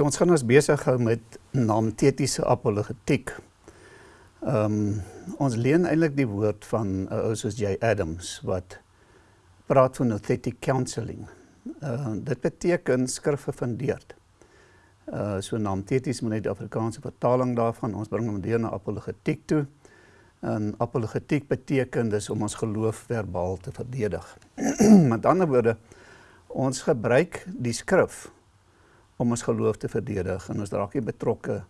Ons gaan ons besig hou met naamtetiese apologetiek. Ehm um, ons leen eintlik die woord van 'n uh, ou soos J Adams wat praat van authentic counselling. Uh dit beteken skrif gefundeerd. Uh so naamteties moet net die Afrikaanse vertaling daarvan. Ons bring hom deur na apologetiek toe. En apologetiek beteken dis om ons geloof verbaal te verdedig. Met ander woorde, ons gebruik die skrif om ons geloof te verdedig en ons raak nie betrokke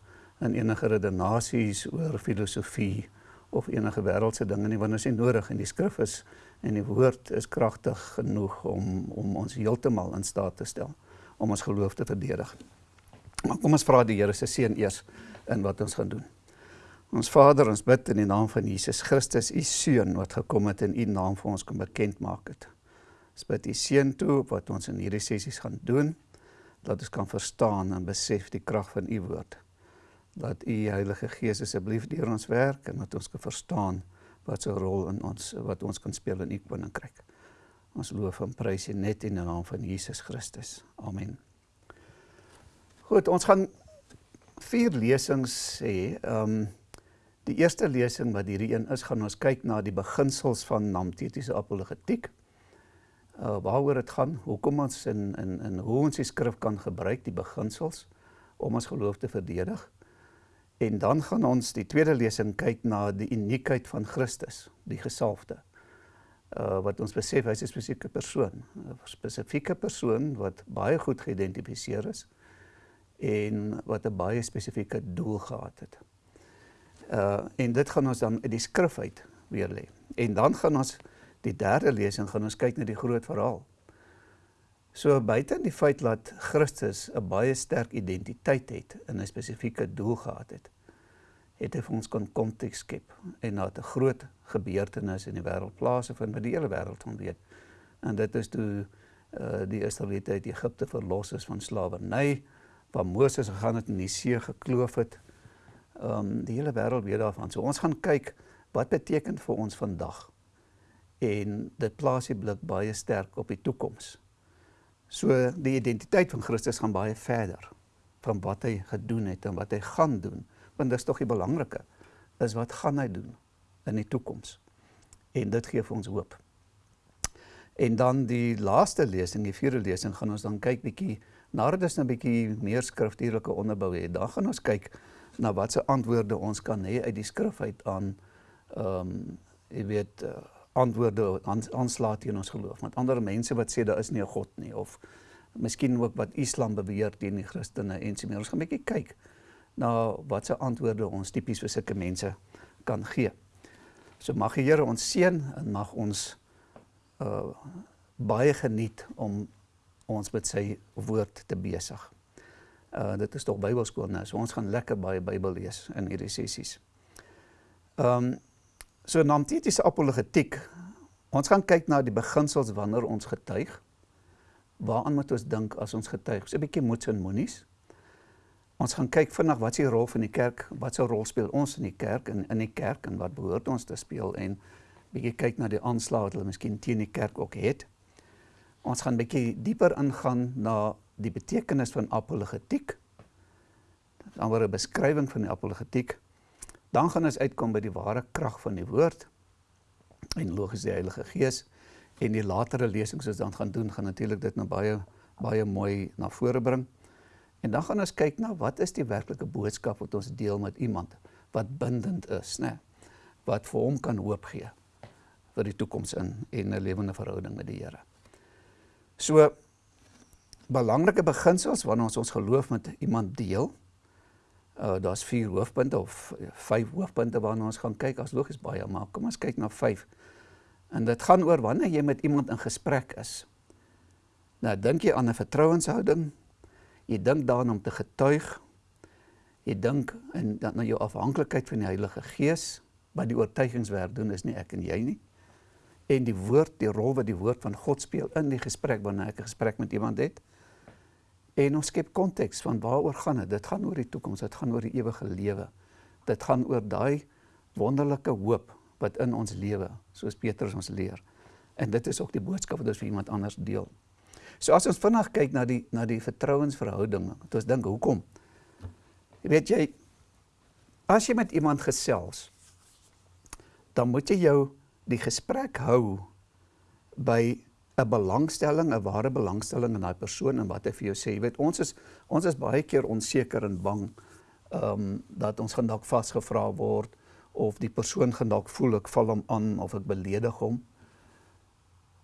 in enige redenasies oor filosofie of enige wêreldse dinge nie want ons is nodig en die skrif is en die woord is kragtig genoeg om om ons heeltemal in staat te stel om ons geloof te verdedig. Maar kom ons vra die Here se seën eers in wat ons gaan doen. Ons Vader, ons bid in die naam van Jesus Christus, u seun wat gekom het en u naam vir ons kom bekend maak het. Ons bid u seën toe op wat ons in hierdie sessies gaan doen dat ons kan verstaan en besef die krag van u woord. Dat u Heilige Gees asseblief deur ons werk en dat ons kan verstaan wat se rol in ons wat ons kan speel in u koninkryk. Ons loof en prys u net in die naam van Jesus Christus. Amen. Goed, ons gaan vier lesings hê. Ehm um, die eerste lesing wat hierdie een is, gaan ons kyk na die beginsels van namtetiese apologetiek uh, waaroor dit gaan, hoekom ons in in in hoe ons die skrif kan gebruik, die beginsels om ons geloof te verdedig. En dan gaan ons die tweede lesing kyk na die uniekheid van Christus, die gesalfde. Uh wat ons besef hy's 'n spesifieke persoon, 'n spesifieke persoon wat baie goed geïdentifiseer is en wat 'n baie spesifieke doel gehad het. Uh en dit gaan ons dan uit die skrif uit weer lê. En dan gaan ons die derde lesing gaan ons kyk na die groot verhaal. So buite die feit dat Christus 'n baie sterk identiteit het en 'n spesifieke doel gehad het, het hy vir ons kon konteks skep en na 'n groot gebeurtenis in die wêreld plaasvind wat die hele wêreld van weet. En dit is toe uh die Israeliete uit Egipte verlos is van slawerny, waar Moses gegaan het en die see gekloof het. Um die hele wêreld weet daarvan. So ons gaan kyk wat beteken vir ons vandag en dit plaas die blik baie sterk op die toekoms. So die identiteit van Christus gaan baie verder van wat hy gedoen het en wat hy gaan doen, want dis tog die belangrike is wat gaan hy doen in die toekoms. En dit gee vir ons hoop. En dan die laaste lesing, die vierde lesing, gaan ons dan kyk bietjie nadat ons 'n bietjie meer skriftuurlike onderbou het. Dan gaan ons kyk na watse antwoorde ons kan hê uit die skrif uit aan ehm um, jy weet uh, antwoorde aanslaan teen ons geloof. Met ander mense wat sê daar is nie 'n God nie of miskien ook wat Islam beweer teen die Christene en so meer. Ons gaan 'n bietjie kyk na watse antwoorde ons tipies vir sulke mense kan gee. So mag die Here ons seën en mag ons uh baie geniet om ons met sy woord te besig. Uh dit is tog Bybelskool nou. So ons gaan lekker baie Bybel lees in hierdie sessies. Ehm um, So namtetiese apologetiek. Ons gaan kyk na die beginsels wanneer ons getuig. Waaraan moet ons dink as ons getuig? So 'n bietjie moets en moenies. Ons gaan kyk vinnig wat die rol van die kerk? Wat sou rol speel ons in die kerk en in die kerk en wat behoort ons te speel en bietjie kyk na die aanslae wat hulle miskien teen die kerk ook het. Ons gaan bietjie dieper ingaan na die betekenis van apologetiek. Dit is amper 'n beskrywing van die apologetiek dan gaan ons uitkom by die ware krag van die woord en logies die Heilige Gees en die latere lesings wat ons dan gaan doen gaan natuurlik dit nou baie baie mooi na vore bring. En dan gaan ons kyk na wat is die werklike boodskap wat ons deel met iemand wat bindend is, né? Wat vir hom kan hoop gee vir die toekoms in en 'n lewende verhouding met die Here. So belangrike beginsels wanneer ons ons geloof met iemand deel Uh daar's vier hoofpunte of vyf hoofpunte waarna ons gaan kyk. As logies baie, maar kom ons kyk na vyf. En dit gaan oor wanneer jy met iemand in gesprek is. Nou dink jy aan 'n vertrouenshouding. Jy dink daaraan om te getuig. Jy dink en dan na jou afhanklikheid van die Heilige Gees, wat die oortuigingswerk doen is nie ek en jy nie. En die woord, die rol wat die woord van God speel in die gesprek wanneer ek 'n gesprek met iemand het. En ons skep konteks van waaroor gaan dit? Dit gaan oor die toekoms, dit gaan oor die ewige lewe. Dit gaan oor daai wonderlike hoop wat in ons lewe, soos Petrus ons leer. En dit is ook die boodskap wat ons vir iemand anders deel. So as ons vinnig kyk na die na die vertrouensverhouding, het ons dink hoekom? Weet jy as jy met iemand gesels, dan moet jy jou die gesprek hou by 'n belangstelling, 'n ware belangstelling in daai persoon en wat hy vir jou sê. Jy weet, ons is ons is baie keer onseker en bang ehm um, dat ons gaan dalk vasgevra word of die persoon gaan dalk voel ek val hom aan of ek beledig hom.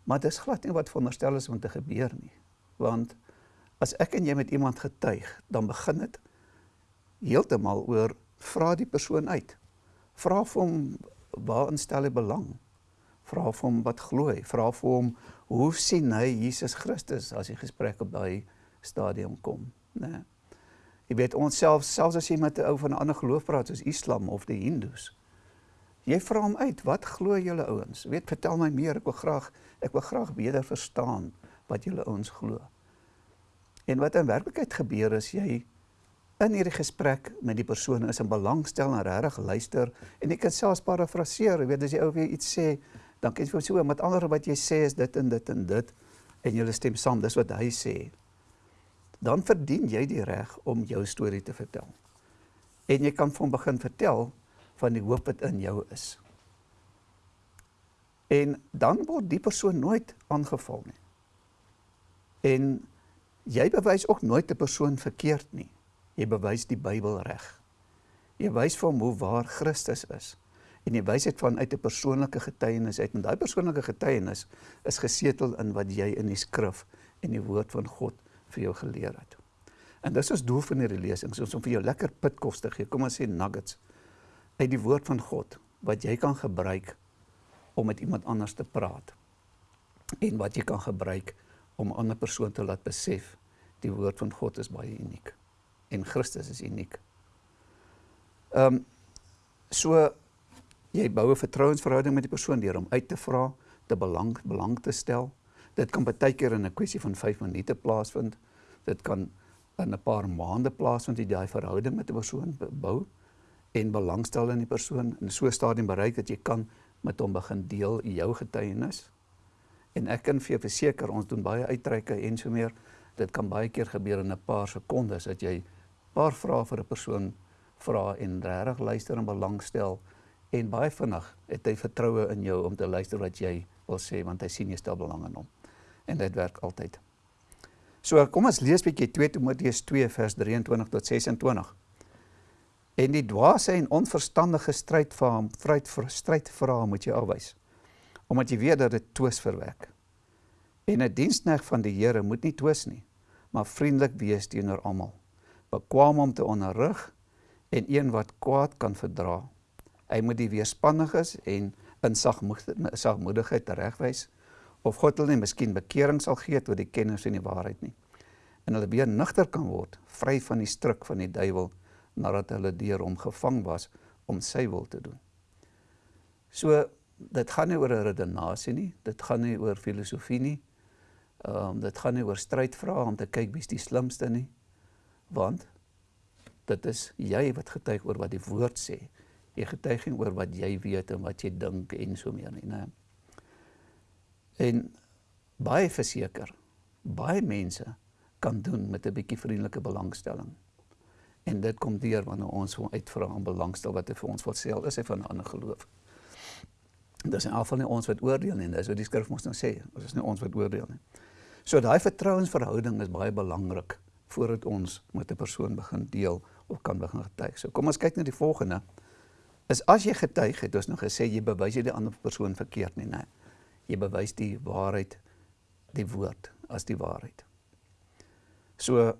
Maar dit is glad nie wat veronderstel is om te gebeur nie. Want as ek en jy met iemand getuig, dan begin dit heeltemal oor vra die persoon uit. Vra vir hom waarin stel hy belang? Vra vir hom wat glo hy? Vra vir hom hoe sien hy Jesus Christus as die gesprek op daai stadium kom, né? Nee. Jy weet ons self selfs as jy met 'n ou van 'n ander geloof praat soos Islam of die Hindus. Jy vra hom uit, wat glo julle ouens? Weet, vertel my meer, ek wil graag ek wil graag beter verstaan wat julle ouens glo. En wat in werklikheid gebeur is jy in hierdie gesprek met die persoon is in belangstel en regtig luister en jy kan selfs parafraseer, jy weet as jy ou weer iets sê, dan kan jy vir so met ander wat jy sê is dit en dit en dit en jy stem saam, dis wat hy sê dan verdien jy die reg om jou storie te vertel. En jy kan van begin vertel van die hoop wat in jou is. En dan word die persoon nooit aangeval nie. En jy bewys ook nooit 'n persoon verkeerd nie. Jy bewys die Bybel reg. Jy wys vir hom hoe waar Christus is. En jy wys dit vanuit 'n persoonlike getuienis uit. En daai persoonlike getuienis is gesetel in wat jy in die skrif en die woord van God vir jou geleer het. En dis ons doel van hierdie lesings, ons om vir jou lekker pitkos te gee. Kom ons sê nuggets uit die woord van God wat jy kan gebruik om met iemand anders te praat. En wat jy kan gebruik om 'n ander persoon te laat besef die woord van God is baie uniek en Christus is uniek. Ehm um, so jy bou 'n vertrouensverhouding met die persoon deur hom uit te vra, te belang belang te stel Dit kan baie keer in 'n kwessie van 5 minute plaasvind. Dit kan in 'n paar maande plaasvind jy daai verhouding met 'n persoon bou en belangstel in die persoon en so stadium bereik dat jy kan met hom begin deel jou getuienis. En ek kan vir jou verseker ons doen baie uitreike en so meer. Dit kan baie keer gebeur in 'n paar sekondes dat jy 'n paar vrae vir 'n persoon vra en regtig luister en belangstel en baie vinnig het hy vertroue in jou om te luister wat jy wil sê want hy sien jy stel belang in hom en dit werk altyd. So kom ons lees bietjie 2 Timoteus 2 vers 23 tot 26. En die dwaase en onverstandige stryd vir hom, vryd vir stryd vir hom moet jy afwys. Omdat jy weet dat dit twis verwek. En 'n dienskneg van die Here moet nie twis nie, maar vriendelik wees teenoor almal. Bekwam om te onderrig en een wat kwaad kan verdra. Hy moet die weerspanniges en in sagmoedigheid regwys of God hulle nie miskien bekering sal gee tot die kennis en die waarheid nie. En hulle weer nugter kan word, vry van die struik van die duiwel nadat hulle deur hom gevang was om sy wil te doen. So dit gaan nie oor 'n redenasie nie, dit gaan nie oor filosofie nie. Ehm um, dit gaan nie oor strydvrae om te kyk wie's die slimste nie. Want dit is jy wat getuig oor wat die woord sê. Jy getuig nie oor wat jy weet en wat jy dink en so meer nie, né? En baie verseker, baie mense kan doen met 'n bietjie vriendelike belangstelling. En dit kom deur wanneer ons hom uitvra om belangstel wat hy vir ons wil sê, al is hy van 'n ander geloof. Dit is afval nie ons wat oordeel nie, dis wat die skrif mos nou sê, ons is nie ons wat oordeel nie. So daai vertrouensverhouding is baie belangrik voordat ons met 'n persoon begin deel of kan begin getuig. So kom ons kyk na die volgende. Is as jy getuig het, ons nou gesê jy bewys jy die ander persoon verkeerd nie, nee jy bewys die waarheid die woord as die waarheid. So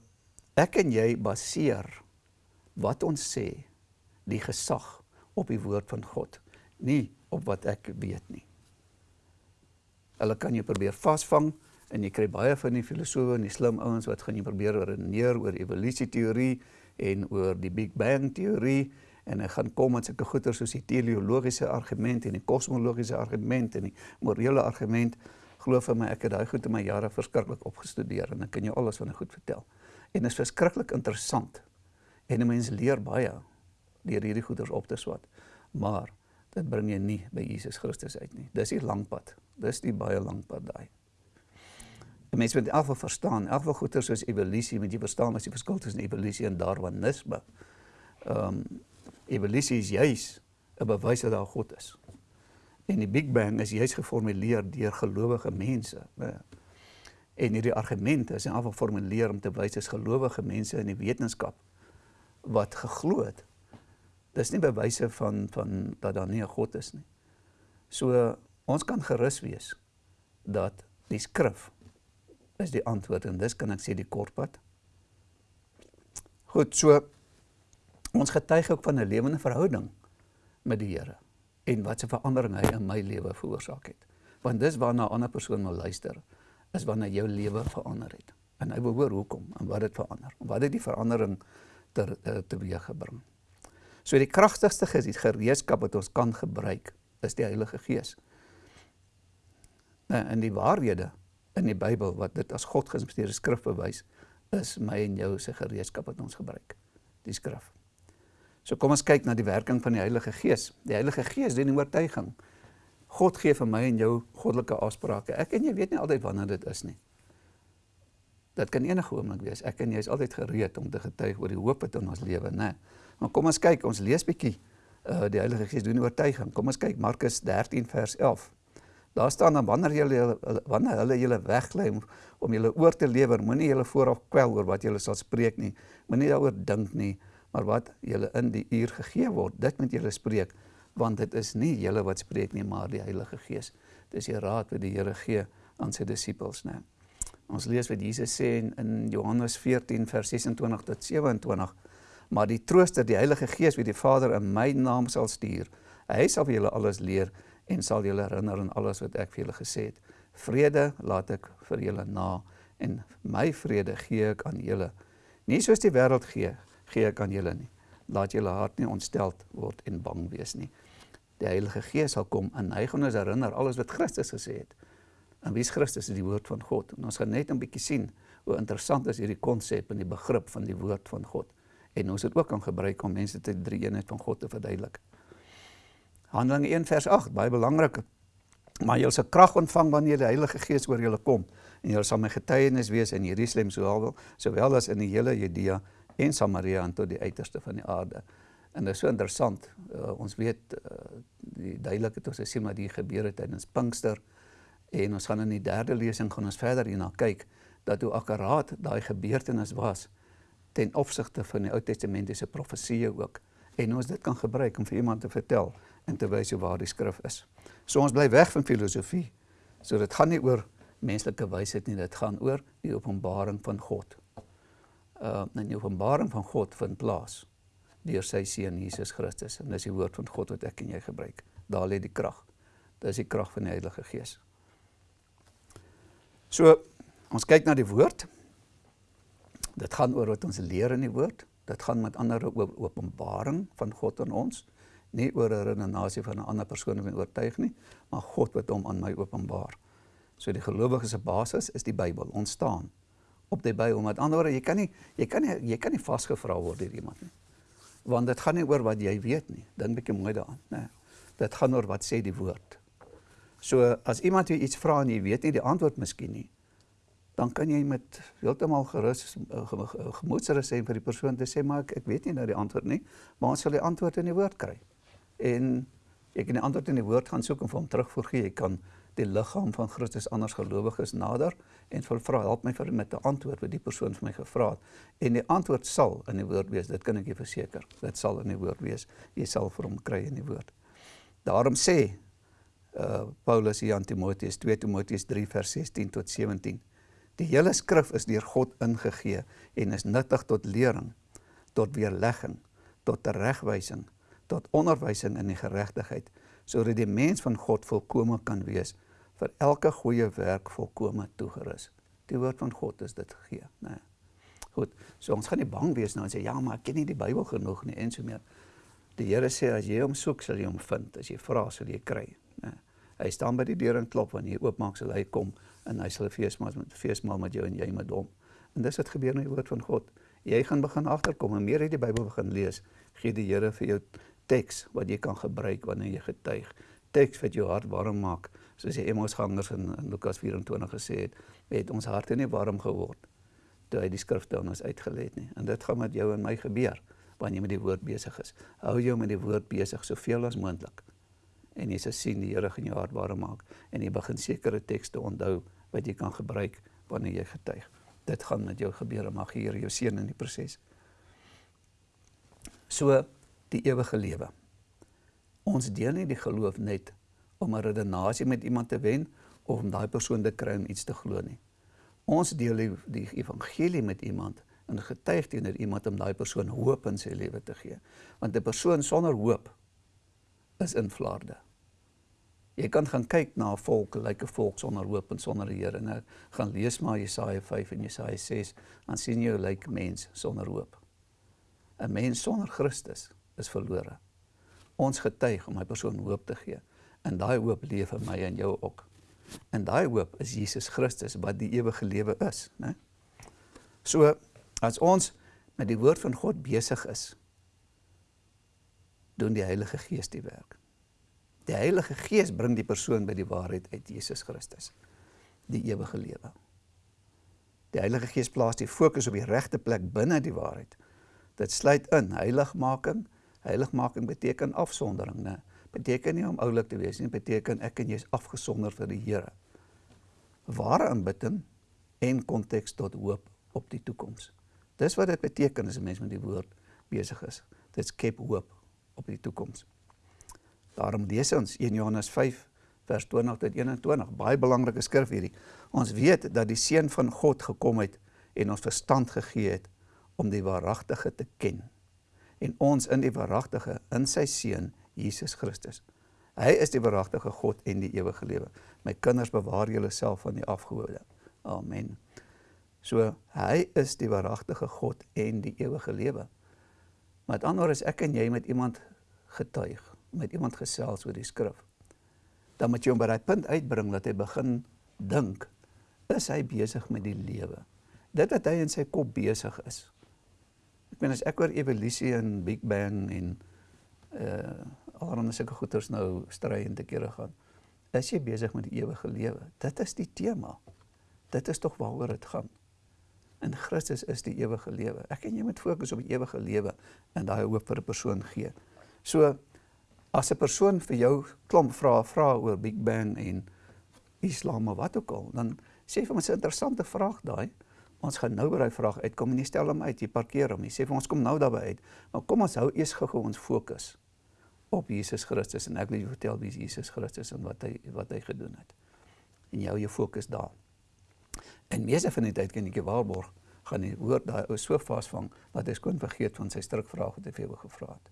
ek en jy baseer wat ons sê die gesag op die woord van God, nie op wat ek weet nie. Hulle kan jou probeer vasvang en jy kry baie van die filosowe en die slim ouens wat gaan jy probeer redeneer oor evolusie teorie en oor die Big Bang teorie en hy gaan kom met sulke goeie soos die teleologiese argument en die kosmologiese argument en die morele argument. Glo vir my, ek het daai goed in my jare verskriklik opgestudeer en ek kan jou alles van dit goed vertel. En dit is verskriklik interessant. En 'n mens leer baie deur hierdie goeders op te swat. Maar dit bring jy nie by Jesus Christus uit nie. Dis die lang pad. Dis die baie lang pad daai. 'n Mens moet elke verstaan, elke goeie soos evolusie, moet jy verstaan as die verskil tussen evolusie en darwinisme. Ehm um, evolusie is juis 'n bewys dat daar God is. En die Big Bang is juis geformuleer deur gelowige mense. En hierdie argumente is in afval geformuleer om te wys as gelowige mense in die wetenskap wat geglo het. Dis nie bewyse van van dat daar nie 'n God is nie. So ons kan gerus wees dat die skrif is die antwoord en dis kan ek sê die kortpad. Goed, so ons getuig ook van 'n lewende verhouding met die Here en wat se verandering hy in my lewe veroorsaak het. Want dis waarna 'n ander persoon wil luister, is wanneer jou lewe verander het. En hy wil hoor hoekom en wat dit verander. Wat het die verandering ter uh, teweeg gebring? So die kragtigste gereedskap wat ons kan gebruik is die Heilige Gees. Nou in die waarhede in die Bybel wat dit as God geïnspireerde skrif bewys, is my en jou se gereedskap wat ons gebruik, die skrif. So kom ons kyk na die werking van die Heilige Gees. Die Heilige Gees doen die oortuiging. God gee vir my en jou goddelike afsprake. Ek en jy weet nie altyd wanneer dit is nie. Dit kan enige oomblik wees. Ek en jy is altyd gereed om te getuig oor die hoop wat in ons lewe, né? Maar kom ons kyk, ons lees bietjie uh die Heilige Gees doen oortuiging. Kom ons kyk Markus 13 vers 11. Daar staan dan wanneer julle wanneer hulle julle weglei om, om julle oor te lewer, moenie julle vooraf kwel oor wat julle sal spreek nie. Moenie daaroor dink nie maar wat julle in die uur gegee word, dit moet julle spreek, want dit is nie julle wat spreek nie, maar die Heilige Gees. Dis die raad wat die Here gee aan sy disippels, né? Ons lees wat Jesus sê in Johannes 14 vers 26 tot 27, maar die Trooster, die Heilige Gees, wie die Vader in my naam sal stuur, hy sal vir julle alles leer en sal julle herinner aan alles wat ek vir julle gesê het. Vrede laat ek vir julle na en my vrede gee ek aan julle. Nie soos die wêreld gee, gee ek aan julle nie. Laat julle hart nie ontsteld word en bang wees nie. Die Heilige Gees sal kom en hy gaan ons herinner alles wat Christus gesê het. En wie is Christus? Is die woord van God. En ons gaan net 'n bietjie sien hoe interessant is hierdie konsep en die begrip van die woord van God. En ons het ook kan gebruik om mense te drie eenheid van God te verduidelik. Handelinge 1 vers 8, baie belangrik. Maar julle sal krag ontvang wanneer die Heilige Gees oor julle kom en julle sal my getuienis wees in Jerusalem sowel sowel as in die hele Judea en Samaria en tot die uiterste van die aarde. En dit is so interessant. Uh, ons weet uh, die duidelik het ons gesien wat hier gebeur het tydens Pinkster en ons gaan in die derde lesing gaan ons verder hierna kyk dat hoe akkuraat daai gebeurtenis was ten opsigte van die Ou Testamentiese profesieë ook en ons dit kan gebruik om vir iemand te vertel en te wys hoe waar die skrif is. So ons bly weg van filosofie. So dit gaan nie oor menslike wysheid nie, dit gaan oor die openbaring van God uh in die openbaring van God vind plaas deur sy seun Jesus Christus en dis die woord van God wat ek en jy gebruik. Daar lê die krag. Dis die krag van die Heilige Gees. So ons kyk na die woord. Dit gaan oor wat ons leer in die woord. Dit gaan met ander oor openbaring van God aan ons, nie oor 'n redenasie van 'n ander persoon wat oortuig nie, maar God wat hom aan my openbaar. So die gelowige se basis is die Bybel ontstaan op die Bybel. Met ander woorde, jy kan nie jy kan nie jy kan nie vasgevra word deur iemand nie. Want dit gaan nie oor wat jy weet nie. Dink bietjie mooi daaraan, né? Dit gaan oor wat sê die woord. So as iemand jou iets vra en jy weet nie die antwoord miskien nie, dan kan jy met heeltemal gerus gemoedsrus sê vir die persoon te sê maar ek, ek weet nie nou die antwoord nie, maar ons sal die antwoord in die woord kry. En jy kan die antwoord in die woord gaan soek en vir hom terugvoer gee. Jy kan die liggaam van Christus anders gelowiges nader en vir vra help my vir met 'n antwoord wat die persoon vir my gevra het. En die antwoord sal in die woord wees, dit kan ek jou verseker. Dit sal in die woord wees. Jy sal vir hom kry in die woord. Daarom sê uh Paulus hier aan Timoteus 2 Timoteus 3 vers 16 tot 17. Die hele skrif is deur God ingegee en is nuttig tot lering, tot weerlegging, tot teregwysing, tot onderwysing in die geregtigheid, sodat die mens van God volkome kan wees vir elke goeie werk volkome toegerus. Die woord van God is dit gegee, né? Goed. So ons gaan nie bang wees nou en sê ja, maar ek ken nie die Bybel genoeg nie en so meer. Die Here sê as jy hom soek, sal jy hom vind. As jy vra, sal jy kry, né? Hy staan by die deur en klop wanneer jy oopmaak, sal hy kom en hy sal 'n feesmaal met feesmaal met jou en jy met hom. En dis wat gebeur in die woord van God. Jy gaan begin agterkom en meer uit die Bybel begin lees, gee die Here vir jou teks wat jy kan gebruik wanneer jy getuig. Teks wat jou hart warm maak soos die Emmausgangers in, in Lukas 24 gesê het, het ons harte nie warm geword toe hy die skrifte aan ons uitgelê het nie. En dit gaan met jou en my gebeur wanneer jy met die woord besig is. Hou jou met die woord besig soveel as moontlik. En jy sal sien die Here gaan jou hart warm maak en jy begin sekere tekste onthou wat jy kan gebruik wanneer jy getuig. Dit gaan met jou gebeur, mag die Here jou seën in die proses. So die ewige lewe. Ons deel nie die geloof net om 'n redenasie met iemand te wen of om daai persoon te kry om iets te glo nie. Ons deel die, die evangelie met iemand en getuig teenoor iemand om daai persoon hoop in sy lewe te gee. Want 'n persoon sonder hoop is in vlaarde. Jy kan gaan kyk na 'n volk, lyk 'n volk sonder hoop en sonder die Here. Nou gaan lees maar Jesaja 5 en Jesaja 6, dan sien jy hoe lyk mens sonder hoop. 'n Mens sonder Christus is verlore. Ons getuig om hy persoon hoop te gee. En daai hoop leef in my en jou ook. En daai hoop is Jesus Christus wat die ewige lewe is, né? So as ons met die woord van God besig is, doen die Heilige Gees die werk. Die Heilige Gees bring die persoon by die waarheid uit Jesus Christus, die ewige lewe. Die Heilige Gees plaas die fokus op die regte plek binne die waarheid. Dit sluit in heiligmaking. Heiligmaking beteken afsondering, né? Beteken nie om oulik te wees nie, beteken ek en jy is afgesonder vir die Here. Ware aanbidding en konteks tot hoop op die toekoms. Dis wat dit beteken as 'n mens met die woord besig is. Dit skep hoop op die toekoms. Daarom lees ons 1 Johannes 5 vers 20 tot 21, baie belangrike skrif hierdie. Ons weet dat die seun van God gekom het en ons verstand gegee het om die waaragtige te ken. En ons in die waaragtige in sy seun Jesus Christus. Hy is die waaragtige God en die ewige lewe. My kinders bewaar julle self van die afgode. Amen. So hy is die waaragtige God en die ewige lewe. Met ander woorde is ek en jy met iemand getuig met iemand gesels oor die skrif, dan moet jy hom by daai punt uitbring dat hy begin dink, is hy besig met die lewe? Dit wat hy in sy kop besig is. Ek meen as ek oor evolusie en Big Bang en uh allerhande sulke goeters nou stry en te kere gaan, is jy besig met die ewige lewe? Dit is die tema. Dit is tog waaroor dit gaan. In Christus is die ewige lewe. Ek en jy moet fokus op die ewige lewe en daai hoop vir 'n persoon gee. So as 'n persoon vir jou klomp vrae vra oor Big Bang en Islam of wat ook al, dan sê vir ons 'n interessante vraag daai. Ons gaan nou by daai vraag uitkom en jy stel hom uit, jy parkeer hom. Jy sê vir ons kom nou daarby uit. Maar kom ons hou eers gou-gou ons fokus op Jesus Christus en ek wil jou vertel wie Jesus Christus en wat hy wat hy gedoen het. En jy hou jou fokus daar. En meeste van die tyd kan ek jou waarborg gaan die woord daai ou so vasvang dat hy skoon vergeet van sy strukvraag wat hy vir jou gevra het.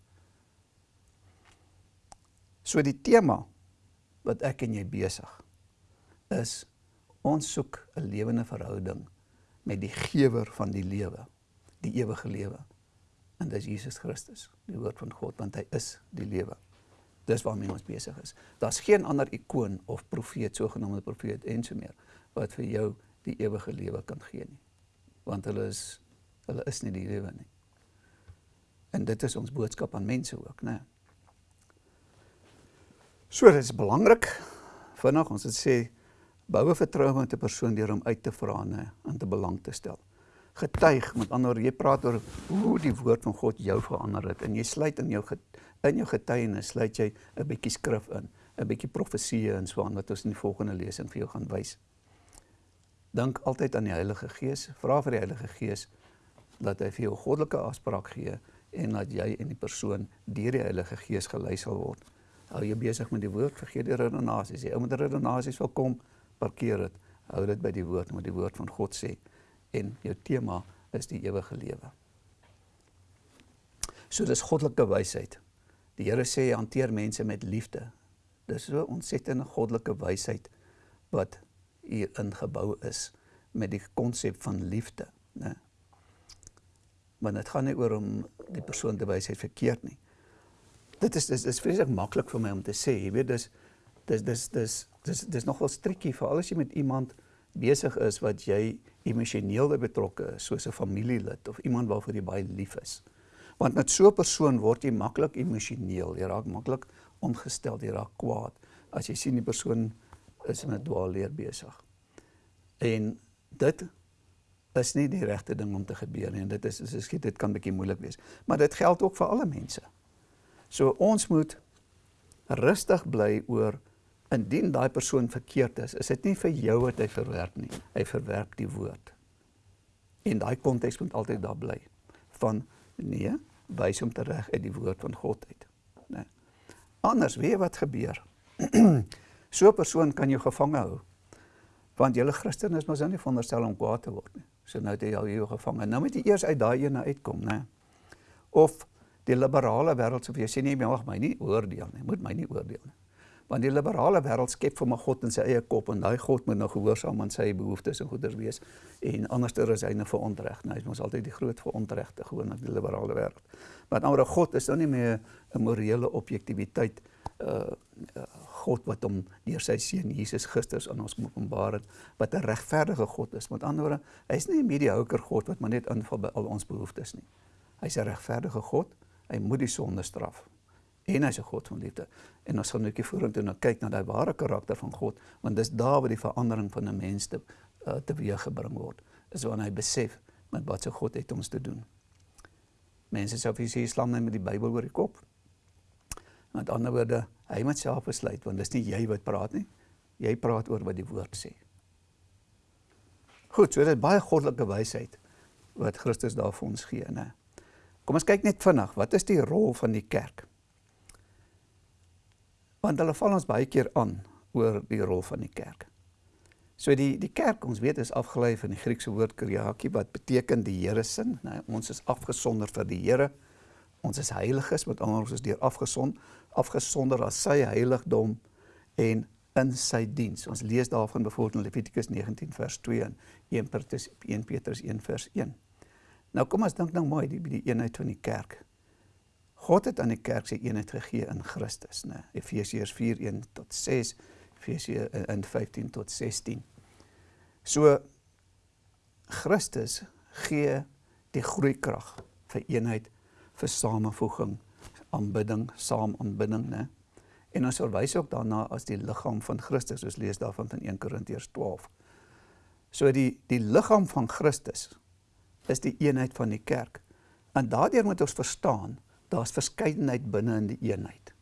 So die tema wat ek en jy besig is ons soek 'n lewende verhouding met die gewer van die lewe, die ewige lewe. En dit is Jesus Christus, die woord van God, want hy is die lewe. Dis waarmee ons besig is. Daar's geen ander ikoon of profeet, sogenaamde profeet en so meer wat vir jou die ewige lewe kan gee nie. Want hulle is hulle is nie die lewe nie. En dit is ons boodskap aan mense ook, né? So dit is belangrik vinnig ons het sê boue vertroue met 'n persoon deur hom uit te vra en aan te belang te stel. Getuig met ander jy praat oor hoe die woord van God jou verander het en jy sluit in jou in jou getuienis sluit jy 'n bietjie skrif in, 'n bietjie profeseë en so aan wat ons in die volgende lesing vir jou gaan wys. Dink altyd aan die Heilige Gees, vra vir die Heilige Gees dat hy vir jou goddelike afspraak gee en dat jy en die persoon deur die Heilige Gees gelei sal word hou jy besig met die woord, vergeet die redenasies. Jy ou met redenasies wil kom, parkeer dit. Hou dit by die woord, wat die woord van God sê. En jou tema is die ewige lewe. So dis goddelike wysheid. Die Here sê hanteer mense met liefde. Dis so ontsettende goddelike wysheid wat hier ingebou is met die konsep van liefde, né? Maar dit gaan nie oor om die persoon te wys hy verkeerd nie dit is dis is vreeslik maklik vir my om te sê, jy weet dis dis dis dis dis dis nogal strikkie veral as jy met iemand besig is wat jy emosioneel betrokke is, soos 'n familielid of iemand waarvoor jy baie lief is. Want met so 'n persoon word jy maklik emosioneel, jy raak maklik ongestel, jy raak kwaad as jy sien die persoon is met dwaalleer besig. En dit is nie die regte ding om te gebeur nie en dit is as ek dit kan bietjie moeilik wees. Maar dit geld ook vir alle mense. So ons moet rustig bly oor indien daai persoon verkeerd is, is dit nie vir jou wat hy verwerp nie. Hy verwerp die woord. En daai konteks moet altyd daar bly van nee, wys hom terug uit die woord van God uit, né? Nee. Anders weet wat gebeur. so 'n persoon kan jou gevange hou. Want julle Christen is mos nou nie veronderstel om kwaad te word nie. So nou het jy al jou gevange. Nou moet jy eers uit daai ene uitkom, né? Of die liberale wêreld sê vir jou sê nee, jy mag my nie oordeel nie. Moet my nie oordeel nie. Want die liberale wêreld skep vir my God in sy eie kop en daai God moet nou gehoorsaam aan sy behoeftes en goeders wees en anderster is hy nou verontreg. Nou is ons altyd die groot verontregte gewoon in die liberale wêreld. Maar nou God is nou nie meer 'n morele objektiviteit uh, uh God wat hom deur sy seun Jesus Christus aan ons openbaar het wat 'n regverdige God is. Met ander woorde, hy's nie 'n mediocre God wat maar net inval by al ons behoeftes nie. Hy's 'n regverdige God. Hy moet die sonde straf en hy's 'n God van liefde. En ons gaan nou 'n bietjie vorentoe nou kyk na daai ware karakter van God, want dis daar waar die verandering van 'n mens te uh, teweeg gebring word. Is wanneer hy besef met wat se God het ons te doen. Mense sê of jy sê slam net met die Bybel oor die kop. Met ander woorde, hy moet self besluit want dis nie jy wat praat nie. Jy praat oor wat die woord sê. Goed, so dit is baie goddelike wysheid wat Christus daar vir ons gee, né? Kom ons kyk net vinnig, wat is die rol van die kerk? Want hulle val ons baie keer aan oor die rol van die kerk. So die die kerk, ons weet is afgelei van die Griekse woord kyriaki wat beteken die Here se, nee, ons is afgesonder vir die Here. Ons is heiliges, met ander ons is deur afgesond, afgesonder as sy heiligdom en in sy diens. Ons lees daarvan byvoorbeeld in Levitikus 19 vers 2 en 1 Petrus 1 Petrus 1 vers 1. Nou kom ons dink nou mooi die die eenheid van die kerk. God het aan die kerk sy eenheid gegee in Christus, né? Efesiërs 4:1 tot 6, Efesië in 15 tot 16. So Christus gee die groeikrag vir eenheid, vir samevoeging, aanbidding, saam aanbidding, né? En ons verwys ook daarna as die liggaam van Christus, soos lees daarvan in 1 Korintiërs 12. So die die liggaam van Christus is die eenheid van die kerk. En daardeur moet ons verstaan daar's verskeidenheid binne in die eenheid.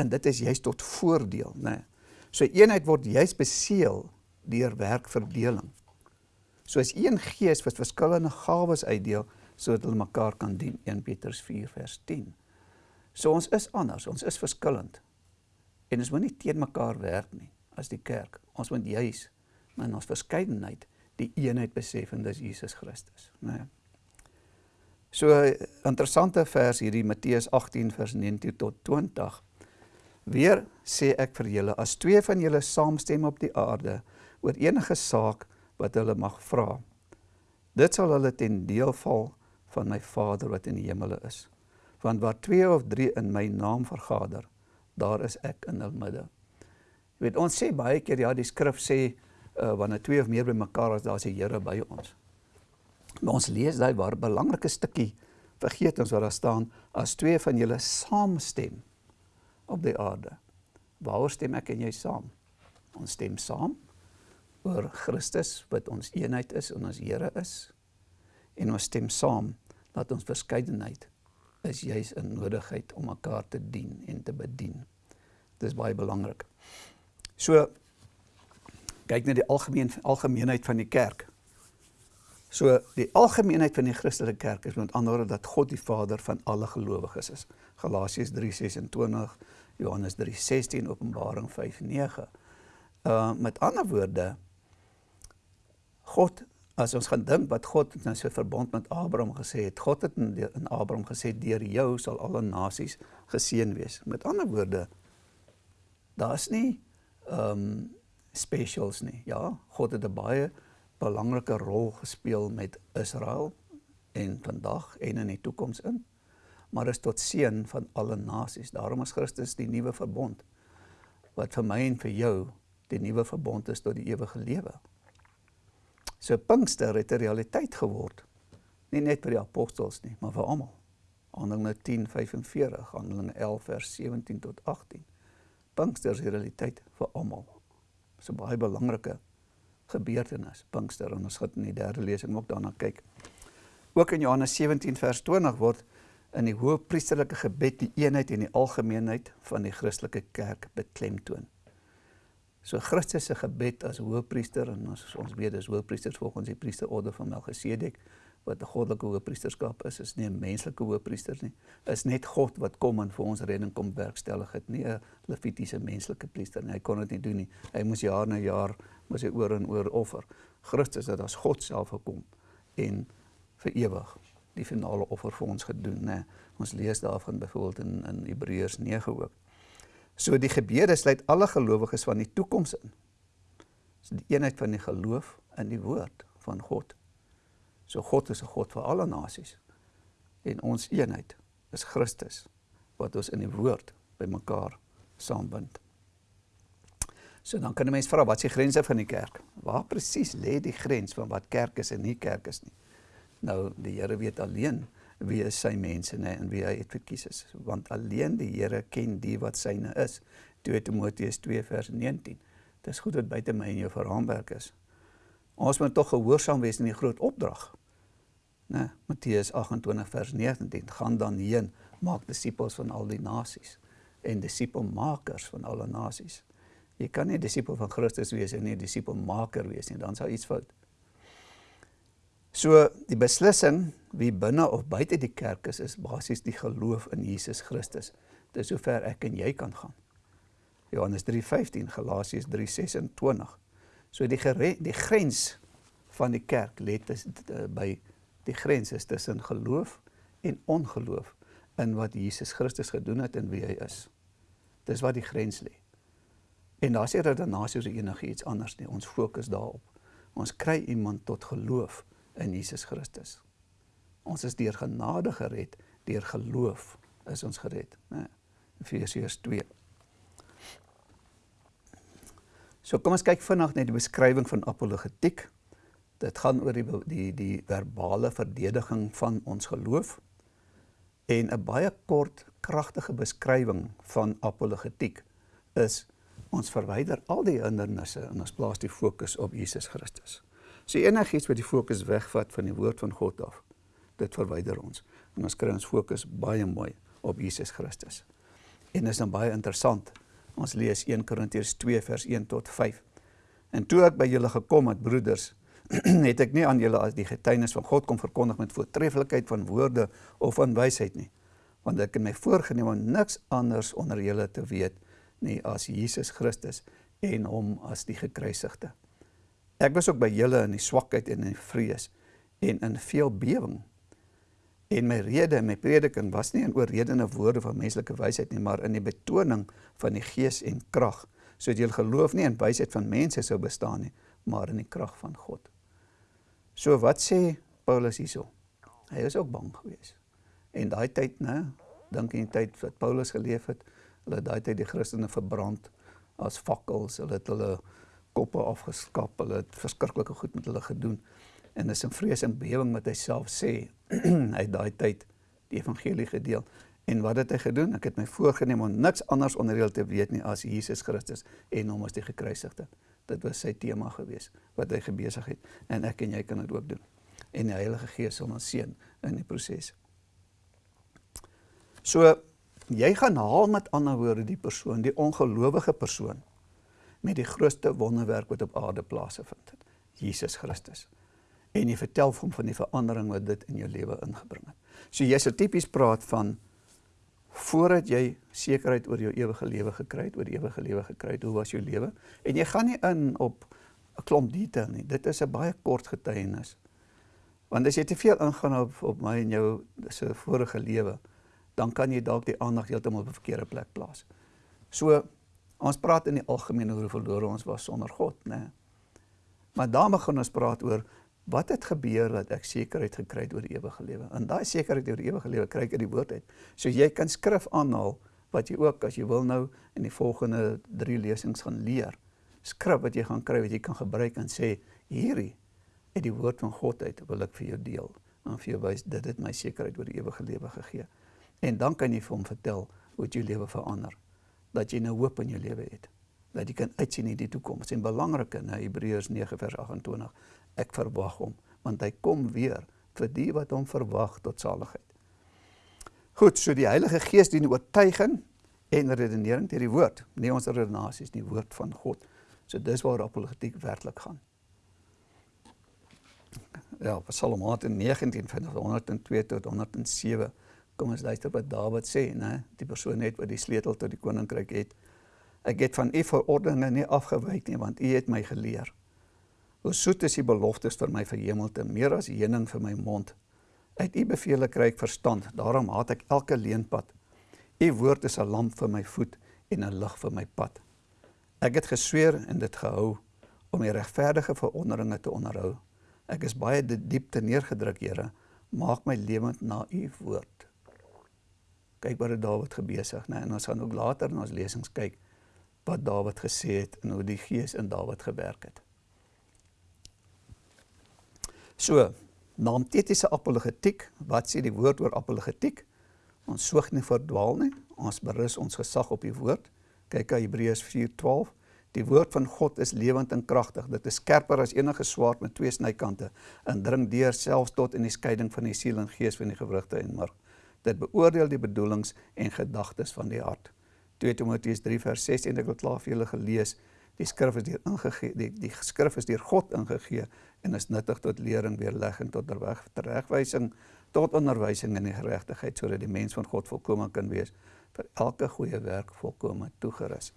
En dit is juist tot voordeel, né? Nee. So eenheid word juist beseël deur werkverdeling. So as een gees wat verskillende gawes uitdeel sodat hulle mekaar kan dien, 1 Petrus 4 vers 10. So ons is anders, ons is verskillend. En ons moet nie teen mekaar werk nie as die kerk. Ons moet juis in ons verskeidenheid die eenheid besef en dis Jesus Christus, né? Nee. So interessante vers hierdie Matteus 18 vers 19 tot 20. Weer sê ek vir julle as twee van julle saamstem op die aarde oor enige saak wat hulle mag vra. Dit sal hulle ten deel val van my Vader wat in die hemele is. Want waar twee of drie in my naam vergader, daar is ek in hul midde. Jy weet ons sê baie keer ja die skrif sê uh, wanneer twee of meer bymekaar is, daar is die Here by ons. Maar ons lees daai waar belangrike stukkie vergeet ons wat daar staan as twee van julle saamstem op die aarde. Waaroor stem ek en jy saam? Ons stem saam oor Christus wat ons eenheid is en ons Here is. En ons stem saam dat ons verskeidenheid is juis 'n nodigheid om mekaar te dien en te bedien. Dit is baie belangrik. So kyk net die algemeen algemeenheid van die kerk. So die algemeenheid van die Christelike kerk is met ander woorde dat God die Vader van alle gelowiges is. Galasiërs 3:26, Johannes 3:16, Openbaring 5:9. Uh met ander woorde God as ons gaan dink wat God in sy verbond met Abraham gesê het, God het in, in Abraham gesê deur jou sal alle nasies geseën wees. Met ander woorde daar's nie ehm um, specials nie. Ja, God het 'n baie belangrike rol gespeel met Israel en vandag en in die toekoms in. Maar is tot seën van alle nasies. Daarom is Christus die nuwe verbond wat vir my en vir jou die nuwe verbond is tot die ewige lewe. So Pinkster het 'n realiteit geword. Nie net vir die apostels nie, maar vir almal. Handelinge 10:45, Handelinge 11 vers 17 tot 18. Pinkster is 'n realiteit vir almal. So baie belangrike gebeurtenis, Pinkster en ons gaan in die derde lesing ook daarna kyk. Ook in Johannes 17 vers 20 word in die hoëpriesterlike gebed die eenheid en die algemeenheid van die Christelike kerk beklemtoon. So Christus se gebed as hoëpriester en as ons weet dis hoëpriesters volgens die priesterorde van Melchisedek wat 'n goddelike hoëpriesterskap is, is nie 'n menslike hoëpriester nie. Is net God wat kom en vir ons redding kom werkstellig het, nie 'n levitiese menslike priester nie. Hy kon dit nie doen nie. Hy moes jaar na jaar moes hy oor en oor offer. Christus het as God self gekom en vir ewig die finale offer vir ons gedoen, né? Ons lees daarvan byvoorbeeld in in Hebreërs 9 ook. So die gebede sluit alle gelowiges van die toekoms in. Dis die eenheid van die geloof in die woord van God. So God is 'n God vir alle nasies. En ons eenheid is Christus wat ons in die woord bymekaar saambind. So dan kan 'n mens vra wat is die grense van die kerk? Waar presies lê die grens van wat kerk is en nie kerk is nie? Nou die Here weet alleen wie is sy mense nê en wie hy het verkies is. Want alleen die Here ken die wat syne is. 2 Timoteus 2 vers 19 dit is goed dat buite my en jou verraamwerk is. Ons moet tog gehoorsaam wees in die groot opdrag nê Matteus 28 vers 19 gaan dan heen maak disippels van al die nasies en disipelmakers van alle nasies jy kan nie disipel van Christus wees en nie disipelmaker wees nie dan sou iets fout So die beslissing wie binne of buite die kerk is is basies die geloof in Jesus Christus. Dis sover ek en jy kan gaan. Johannes 3:15, Galasiërs 3:26. So die die grens van die kerk lê by die grens is tussen geloof en ongeloof in wat Jesus Christus gedoen het en wie hy is. Dis wat die grens lê. En daar sê dat daarna sou enigiets anders nie. Ons fokus daarop. Ons kry iemand tot geloof in Jesus Christus. Ons is deur genade gered, deur geloof is ons gered, né? Efesiërs 2. So kom ons kyk vinnig net die beskrywing van apologetiek. Dit gaan oor die die die verbale verdediging van ons geloof en 'n baie kort kragtige beskrywing van apologetiek is ons verwyder al die hindernisse en ons plaas die fokus op Jesus Christus. So enigiets wat die fokus wegvat van die woord van God af, dit verwyder ons. En ons kry ons fokus baie mooi op Jesus Christus. En is dan baie interessant. Ons lees 1 Korintiërs 2 vers 1 tot 5. En toe ek by julle gekom het, broeders, het ek nie aan julle as die getuienis van God kom verkondig met voortreffelikheid van woorde of van wysheid nie, want ek het my voorgenem om niks anders onder julle te weet nie as Jesus Christus en hom as die gekruisigde. Ek was ook by julle in die swakheid en in die vrees en in veel bewering. En my rede en my prediking was nie in oorredende woorde van menslike wysheid nie, maar in die betoning van die gees en krag, sodat julle geloof nie in wysheid van mense sou bestaan nie, maar in die krag van God. So wat sê Paulus hierso? Hy is ook bang geweest. En daai tyd, né, dink in die tyd wat Paulus geleef het, hulle daai tyd die Christene verbrand as fakkels, hulle het hulle koppe afgeskap. Hulle het verskriklike goed met hulle gedoen. En dis 'n vrees en bewering wat hy self sê. hy het daai tyd die evangelie gedeel. En wat het hy gedoen? Ek het my voorgenem om niks anders onder hulle te weet nie as Jesus Christus en hom as die gekruisigde. Dit was sy tema gewees wat hy gebesig het en ek en jy kan dit ook doen. En die Heilige Gees sal ons seën in die proses. So jy gaan haal met ander woorde die persoon, die ongelowige persoon met die grootste wonderwerk wat op aarde plaasgevind het. Jesus Christus. En jy vertel hom van die verandering wat dit in jou lewe ingebring het. So jy sou tipies praat van voordat jy sekerheid oor jou ewige lewe gekry het, oor die ewige lewe gekry het, hoe was jou lewe? En jy gaan nie in op 'n klomp detail nie. Dit is 'n baie kort getuienis. Want as jy te veel ingaan op op my en jou se vorige lewe, dan kan jy dalk die aandag heeltemal op 'n verkeerde plek plaas. So Ons praat in die algemeen oor hoe verlore ons was sonder God, né? Maar dan begin ons praat oor wat het gebeur dat ek sekerheid gekry het oor die ewige lewe. En daai sekerheid oor die ewige lewe kry ek uit die woord uit. So jy kan skrif aanhaal wat jy ook as jy wil nou in die volgende 3 lesings gaan leer. Skrif wat jy gaan kry wat jy kan gebruik en sê hierdie uit die woord van God uit wil ek vir jou deel en vir jou wys dit het my sekerheid oor die ewige lewe gegee. En dan kan jy vir hom vertel hoe jou lewe verander dat jy nou hoop in jou lewe het. dat jy kan uitsien in die toekoms. En belangrik in Hebreërs 9 vers 28, ek verwag hom, want hy kom weer vir die wat hom verwag tot saligheid. Goed, so die Heilige Gees dien oortuiging en redenering deur die woord, nie ons redenasies, die woord van God. So dis waar apologetiek werklik gaan. Ja, Psalm 19 van 102 tot 107. Kom ons luister wat Dawid sê, né? Die persoon net wat die sleutel tot die koninkryk het. Ek het van u verordeninge nie afgewyk nie, want u het my geleer. Hoe soet is die beloftes vir my verhemelte, meer as heuning vir my mond. Uit u bevele kry ek verstand, daarom haat ek elke leenpad. U woord is 'n lamp vir my voet en 'n lig vir my pad. Ek het gesweer en dit gehou om die regverdige veronderinge te onderhou. Ek is baie diep te neergedruk, Here. Maak my lewend na u woord. Kyk wat Dawid gebesig, né? En ons gaan ook later in ons lesings kyk wat Dawid gesê het en hoe die Gees in Dawid gewerk het. So, naamtetiese apologetiek, wat sê die woord oor apologetiek? Ons soog nie verdwaal nie. Ons berus ons gesag op die woord. Kyk aan Hebreërs 4:12. Die woord van God is lewend en kragtig. Dit is skerper as enige swaard met twee snykante en dring deur selfs tot in die skeiding van die siel en gees van die gewrigte en mark. Dit beoordeel die bedoelings en gedagtes van die hart. 2 Timoteus 3 vers 6 en ek het klaar vir julle gelees. Die skrif is deur ingegee, die, die skrif is deur God ingegee en is nuttig tot lering, weerlegging, tot regwysing, tot onderwysing in die geregtigheid sodat die mens van God volkome kan wees vir elke goeie werk volkome toegerus.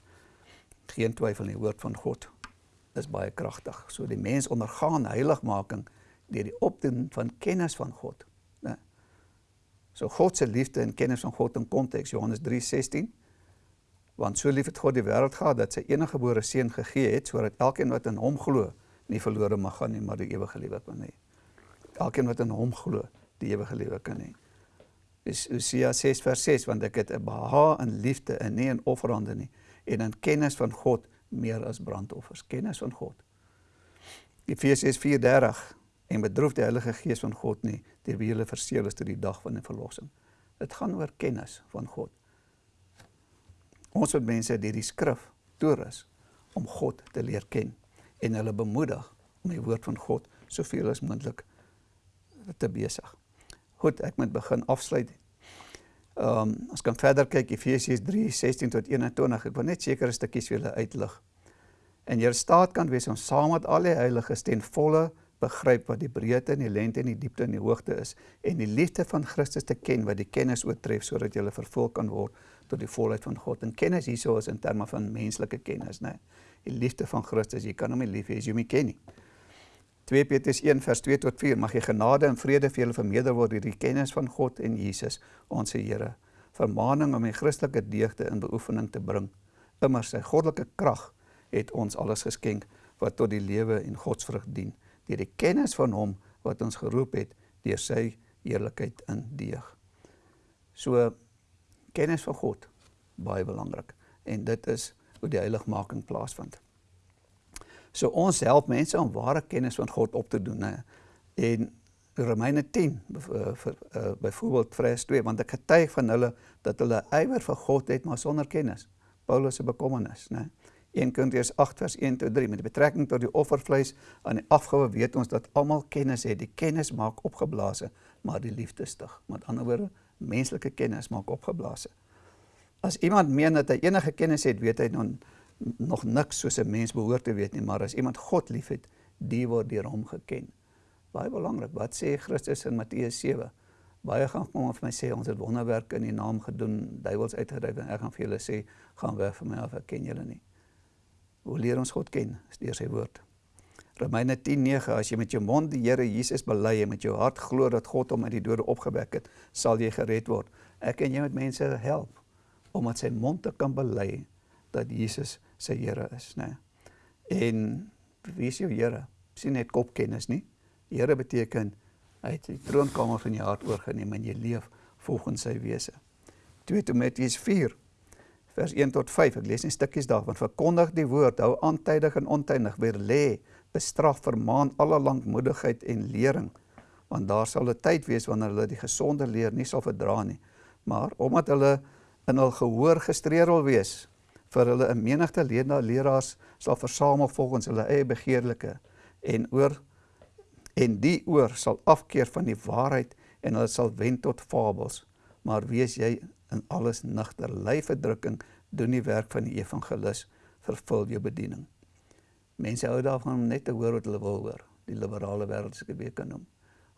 Geen twyfel nie, woord van God is baie kragtig. So die mens ondergaan heiligmaking deur die opdoen van kennis van God? So God se liefde en kennis van God in konteks Johannes 3:16 want so lief het God die wêreld gehad dat sy enige gebore seun gegee het sodat elkeen wat in hom glo nie verlore mag gaan nie maar die ewige lewe kan hê. Elkeen wat in hom glo, die ewige lewe kan hê. Dis Hosea 6 vers 6 want ek het 'n beha in liefde en nie in offerande nie en in kennis van God meer as brandoffers, kennis van God. Efesiërs 4:30 en bedroef die Heilige Gees van God nie deur wie julle verseël is tot die dag van die verlossing. Dit gaan oor kennis van God. Ons moet mense deur die skrif toerus om God te leer ken en hulle bemoedig om die woord van God soveel as moontlik te besig. Goed, ek moet begin afsluit. Ehm um, ons kan verder kyk Efesiërs 3:16 tot 21. Ek wil net sekere stukkies vir julle uitlig. En jy staat kan wees om saam met al die heiliges ten volle begryp wat die breedte en die lengte en die diepte en die hoogte is en die liefde van Christus te ken wat die kennis oortref sodat jy vervul kan word tot die volheid van God. En kennis hierso is in terme van menslike kennis, né? Die liefde van Christus, jy kan hom nie lief hê as jy hom nie ken nie. 2 Petrus 1 vers 2 tot 4 mag jy genade en vrede vir julle vermeerder word deur die kennis van God en Jesus, ons Here. Vermaaning om die Christelike deugde in beoefening te bring. Immers sy goddelike krag het ons alles geskenk wat tot die lewe en godsvrug dien deur die kennis van hom wat ons geroep het deur sy heerlikheid in deeg. So kennis van God baie belangrik en dit is hoe die heiligmaking plaasvind. So ons help mense om ware kennis van God op te doen hè. En Romeine 10 uh, byvoorbeeld vers 2 want ek getuig van hulle dat hulle ywer vir God het maar sonder kennis. Paulus se bekommernis, né? 1 Korintiërs 8 vers 1 tot 3 met betrekking tot die offervleis aan die afgawe weet ons dat almal kennis het. Die kennis maak opgeblaase, maar die liefde stig. Met ander woorde, menslike kennis maak opgeblaase. As iemand meen dat hy enige kennis het, weet hy nog nog niks soos 'n mens behoort te weet nie, maar as iemand God liefhet, die word deur hom geken. Baie belangrik. Wat sê Christus in Matteus 7? Baie gaan kom vir my sê ons het wonderwerke in die naam gedoen, duiwels uitgedryf en ek gaan vir julle sê gaan weg van my af, ek ken julle nie. Hoe leer ons God ken? Is deur sy woord. Romeine 10:9 As jy met jou mond die Here Jesus bely en met jou hart glo dat God hom uit die dode opgewek het, sal jy gered word. Ek en jy moet mense help om met sy mond te kan bely dat Jesus sy Here is, né? En wie is jou Here? Sien net kopkennis nie. Here beteken hy het die troonkamer van jou hart oorgeneem en jy leef volgens sy wese. 2 Timoteus 4 vers 1 tot 5. Ek lees net stukkies daarvan. Verkondig die woord, hou aantydig en ontydig, weer lê bestraf, vermaan alle lankmoedigheid en lering, want daar sal 'n tyd wees wanneer hulle die gesonde leer nie sal verdra nie, maar omdat hulle in hul gehoor gestreer wil wees, vir hulle 'n menigte leraars sal versamel volgens hulle eie begeerlike en oor en die oor sal afkeer van die waarheid en hulle sal wend tot fabels maar wees jy in alles nigter ly verdrukking doen die werk van die evangelis vervul jou bediening mense hou daarvan om net te hoor wat hulle wil hoor die liberale wêreld dit kan noem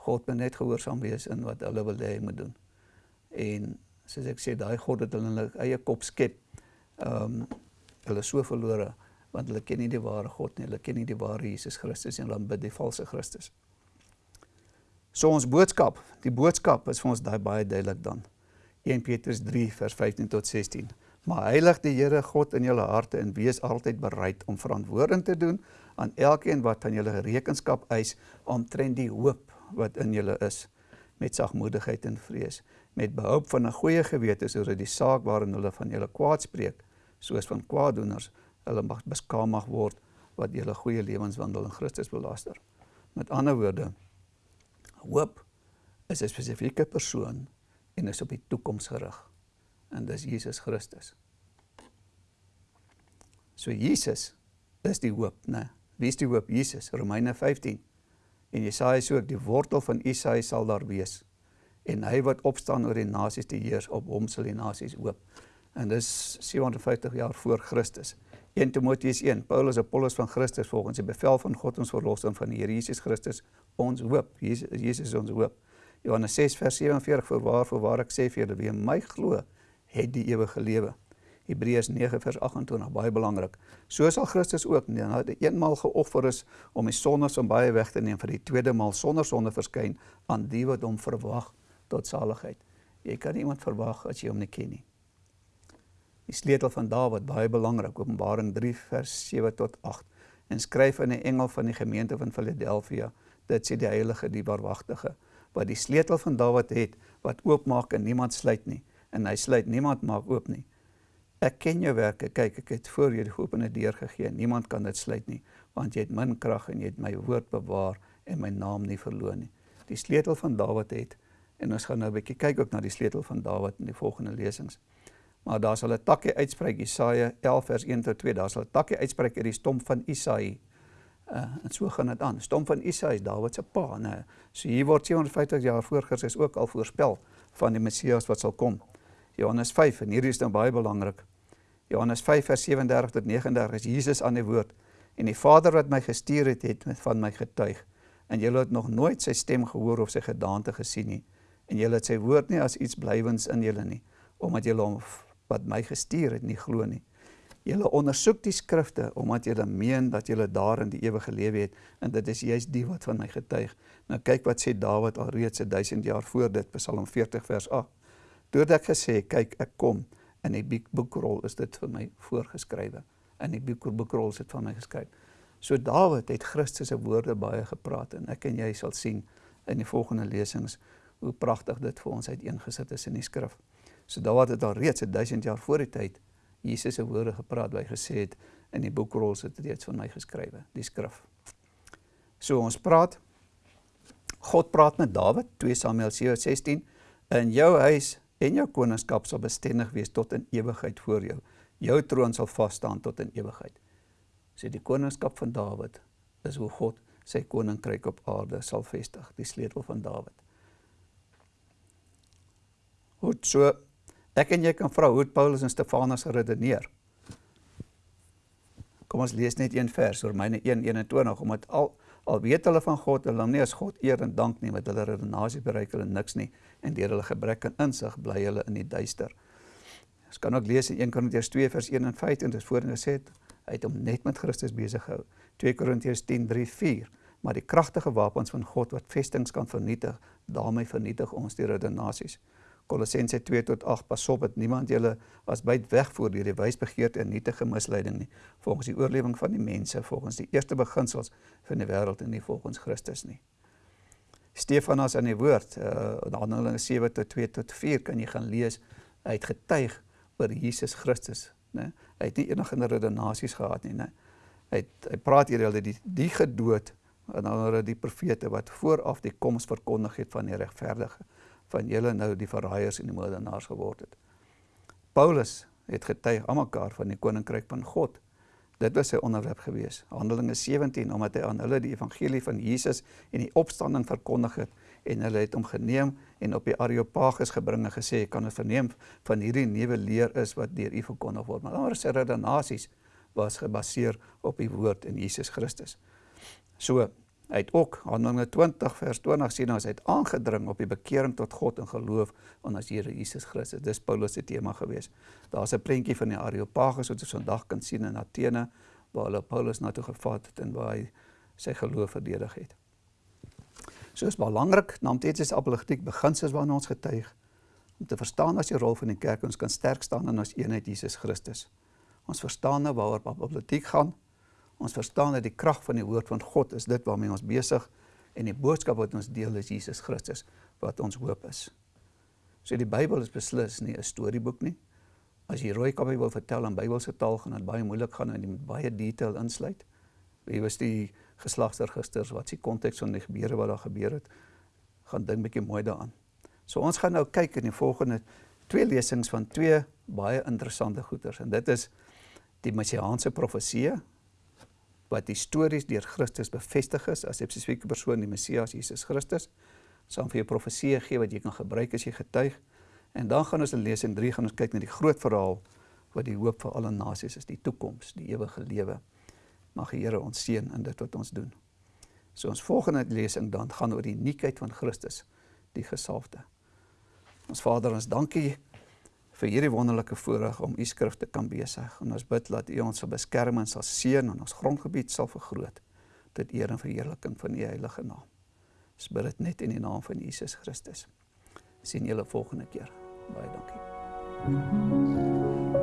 God moet net gehoorsaam wees in wat hulle wil hê hy moet doen en soos ek sê daai God het hulle in hulle eie kop skep ehm um, hulle so verlore want hulle ken nie die ware God nie, hulle ken nie die ware Jesus Christus en hulle bid die valse Christus. So ons boodskap, die boodskap is vir ons daai baie duidelik dan. 1 Petrus 3 vers 15 tot 16. Maar heilig die Here God in julle harte en wees altyd bereid om verantwoording te doen aan elkeen wat van julle rekenskap eis omtrent die hoop wat in julle is met sagmoedigheid en vrees met behulp van 'n goeie gewete sodat die saak waarin hulle van julle kwaad spreek soos van kwaaddoeners hulle mag beskaam mag word wat julle goeie lewenswandel in Christus belaster. Met ander woorde hoop is 'n spesifieke persoon en is op die toekoms gerig en dis Jesus Christus. So Jesus is die hoop, né? Wie is die hoop? Jesus. Romeine 15. En Jesaja sê ook die wortel van Isaïe sal daar wees en hy wat opstaan oor die nasies te heers op hom sal die nasies hoop. En dis 750 jaar voor Christus. 1 Timoteus 1 Paulus Apollos van Christus volgens die bevel van God ons verlosser van die Here Jesus Christus ons hoop. Jesus, Jesus is ons hoop. Johannes 6 vers 47 vir waar vir waar ek sê vir julle wie in my glo het die ewige lewe. Hebreërs 9 vers 28 baie belangrik. So sal Christus ook nadat hy eenmaal geoffer is om die sondes van baie weg te neem vir die tweede maal sonder sonde verskyn aan die wat hom verwag tot saligheid. Jy kan iemand verwag as jy hom nie ken nie. Die sleutel van Dawid, baie belangrik, Openbaring 3 vers 7 tot 8. En skryf aan die engel van die gemeente van Philadelphia, dit sê die heilige, die waaragtige, wat die sleutel van Dawid het, wat oopmaak en niemand sluit nie, en hy sluit niemand maak oop nie. Ek ken jou werke, kyk, ek het voor jou die geopende deur gegee, niemand kan dit sluit nie, want jy het min krag en jy het my woord bewaar en my naam nie verloon nie. Die sleutel van Dawid het En ons gaan nou 'n bietjie kyk ook na die sleutel van Dawid in die volgende lesings. Maar daar sal 'n takkie uitspreek Jesaja 11 vers 1 tot 2. Daar sal 'n takkie uitspreek uit die stomp van Isaïe. Uh, en so gaan dit aan. Stomp van Isaïe is Dawid se pa, né? So hier word 750 jaar voor Christus ook al voorspel van die Messias wat sal kom. Johannes 5 en hierdie is nou baie belangrik. Johannes 5 vers 37 tot 39 is Jesus aan die woord en die Vader wat my gestuur het, het van my getuig. En julle het nog nooit sy stem gehoor of sy gedaante gesien nie en julle het sy woord nie as iets blywends in julle nie omdat julle hom wat my gestuur het nie glo nie. Julle ondersoek die skrifte omdat julle meen dat julle daarin die ewige lewe het en dit is juist die wat van my getuig. Nou kyk wat sê Dawid alreeds 1000 jaar voor dit Psalm 40 vers 8. Toe ek gesê kyk ek kom in die boekrol is dit vir my voorgeskrywe. In die boekrol is dit van my geskryf. So Dawid het Christus se woorde baie gepraat en ek en jy sal sien in die volgende lesings hoe pragtig dit vir ons uiteengesit is in die skrif. So Dawid het al reeds 1000 jaar voor die tyd Jesus se woorde gepraat, hy gesê het in die boekrol sit dit reeds van my geskrywe, die skrif. So ons praat God praat met Dawid, 2 Samuel 7:16, in jou huis en jou koningskap sal bestendig wees tot in ewigheid voor jou. Jou troon sal vas staan tot in ewigheid. Sê so die koningskap van Dawid is hoe God sy koninkryk op aarde sal vestig, die sleutel van Dawid. Goed, so ek en jy kan vra hoe Paulus en Stefanus geredeneer. Kom ons lees net een vers, Romeine 1:21, omdat al al weet hulle van God, hulle nie as God eer en dank nie, met hulle redenasie bereik hulle niks nie en deur hulle gebrek aan insig bly hulle in die duister. Ons kan ook lees in 1 Korintiërs 2 vers 1 en 5 en dit is voorheen gesê hy het hom net met Christus besig gehou. 2 Korintiërs 10:3-4 maar die kragtige wapens van God wat vestings kan vernietig, daarmee vernietig ons die redenasies. Kolossense 2 tot 8 pas op dat niemand julle as byt wegvoer deur die wysbegeerte en nietige misleiding nie volgens die oorlewing van die mense volgens die eerste beginsels van die wêreld en nie volgens Christus nie. Stefanas in die woord uh, in Handelinge 7 tot 2 tot 4 kan jy gaan lees hy het getuig oor Jesus Christus, né? Hy het nie enige redenasies gehad nie, né? Hy het, hy praat hier hulle die die gedood en hulle die profete wat vooraf die koms verkondig het van die regverdige van julle nou die verraaiers en die moordenaars geword het. Paulus het getuig aan mekaar van die koninkryk van God. Dit was sy onderwerp gewees. Handelinge 17 omdat hy aan hulle die evangelie van Jesus en die opstanding verkondig het en hulle het hom geneem en op die Areopagus gebring en gesê kan ons verneem van hierdie nuwe leer is wat deur u verkondig word. Maar anders se redenasies was gebaseer op die woord in Jesus Christus. So Hy het ook Handelinge 20 vers 20 sien as hy het aangedring op die bekering tot God en geloof aan as Here Jesus Christus. Dis Paulus se tema gewees. Daar's 'n prentjie van die Areopagus wat ons vandag kan sien in Athene waar hulle Paulus na toe gevat het en waar hy sy geloof verdedig het. So is belangrik naam teetsies apologetiek beginsels waarna ons getuig om te verstaan as die rol van die kerk ons kan sterk staan in ons eenheid Jesus Christus. Ons verstaan nou waaroor apologetiek gaan Ons verstaan dat die krag van die woord van God is dit waarmee ons besig en die boodskap wat ons deel is Jesus Christus wat ons hoop is. So die Bybel is beslis nie 'n storieboek nie. As jy rooi kappie wil vertel in Bybelse taal gaan dit baie moeilik gaan en jy moet baie detail insluit. Wie was die geslagsregisters, wat is die konteks van die gebeure wat daar gebeur het? Gaan dink bietjie mooi daaraan. So ons gaan nou kyk in die volgende twee lesings van twee baie interessante goeters en dit is die messiaanse profeseë wat histories deur Christus bevestig is as 'n spesifieke persoon die Messias Jesus Christus. Sal vir jou profeseë gee wat jy kan gebruik as jy getuig. En dan gaan ons in lesing 3 gaan ons kyk na die groot verhaal wat die hoop vir alle nasies is, die toekoms, die ewige lewe. Mag die Here ons seën in dit wat ons doen. So ons volgende lesing dan gaan oor die uniekheid van Christus, die gesalfde. Ons Vader, ons dankie vir hierdie wonderlike voorreg om u skrif te kan besig. En ons bid dat u ons sal beskerm en sal seën en ons grondgebied sal vergroot tot eer en verheerliking van u heilige naam. Ons bid dit net in die naam van Jesus Christus. Sien julle volgende keer. Baie dankie. Thank you.